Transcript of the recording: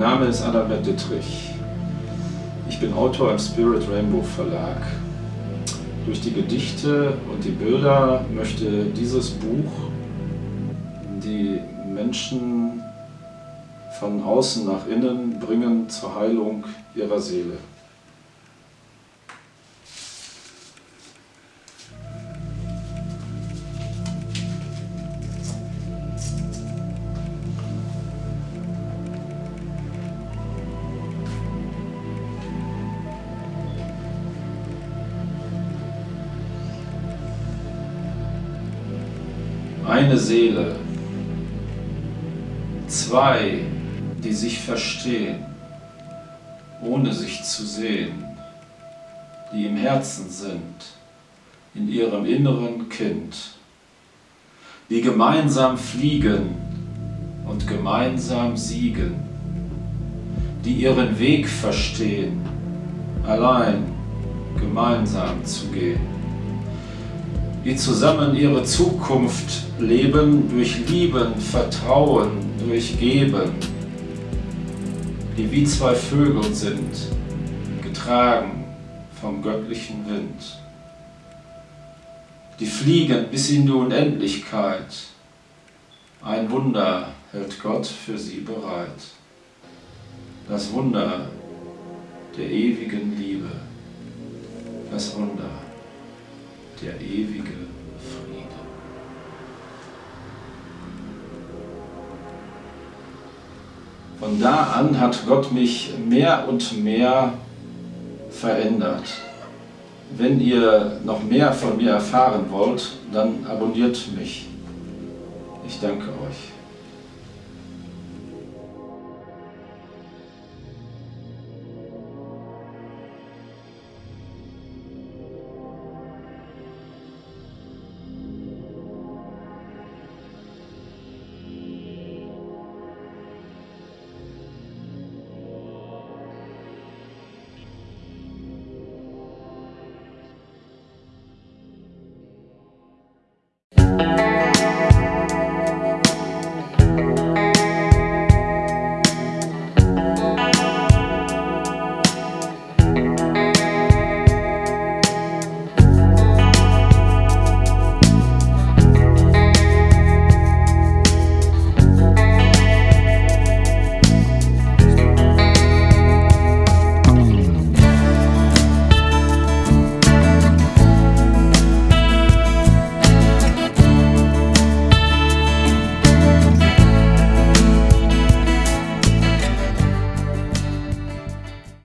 Name ist Adalbert Dittrich. Ich bin Autor im Spirit Rainbow Verlag. Durch die Gedichte und die Bilder möchte dieses Buch die Menschen von außen nach innen bringen zur Heilung ihrer Seele. Eine Seele, zwei, die sich verstehen, ohne sich zu sehen, die im Herzen sind, in ihrem inneren Kind, die gemeinsam fliegen und gemeinsam siegen, die ihren Weg verstehen, allein gemeinsam zu gehen die zusammen ihre Zukunft leben durch Lieben, Vertrauen, durch Geben, die wie zwei Vögel sind, getragen vom göttlichen Wind. Die fliegen bis in die Unendlichkeit. Ein Wunder hält Gott für sie bereit. Das Wunder der ewigen Liebe. Das Wunder der ewige Friede. Von da an hat Gott mich mehr und mehr verändert. Wenn ihr noch mehr von mir erfahren wollt, dann abonniert mich. Ich danke euch.